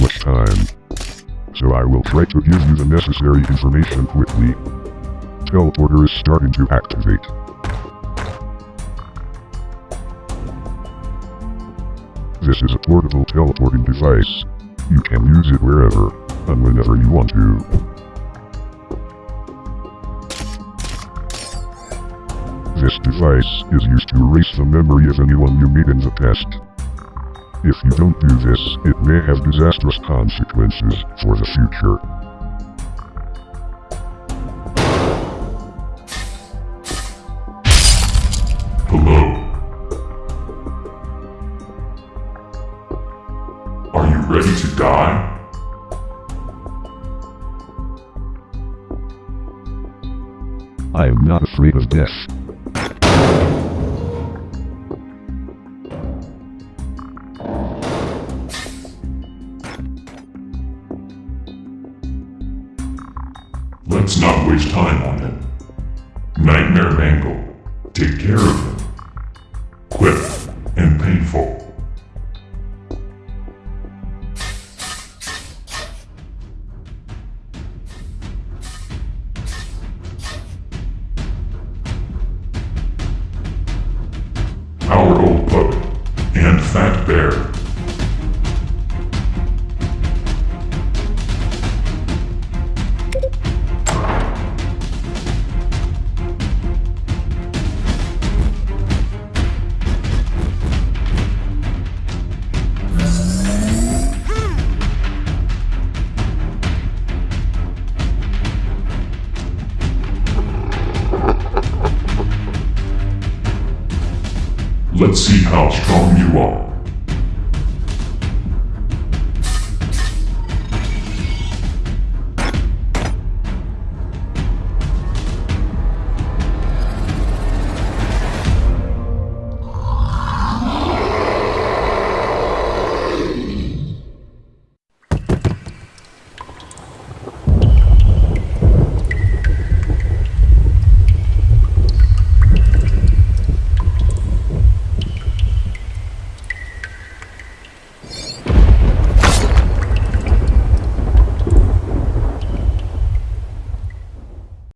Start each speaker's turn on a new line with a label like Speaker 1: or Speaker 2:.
Speaker 1: much time. So I will try to give you the necessary information quickly. Teleporter is starting to activate. This is a portable teleporting device. You can use it wherever, and whenever you want to. This device is used to erase the memory of anyone you meet in the past. If you don't do this, it may have disastrous consequences for the future.
Speaker 2: Hello. Are you ready to die?
Speaker 1: I am not afraid of death.
Speaker 2: Let's not waste time on him. Nightmare Mangle. Take care of him. Quick and painful. Our old puppet and Fat Bear. Let's see how strong you are.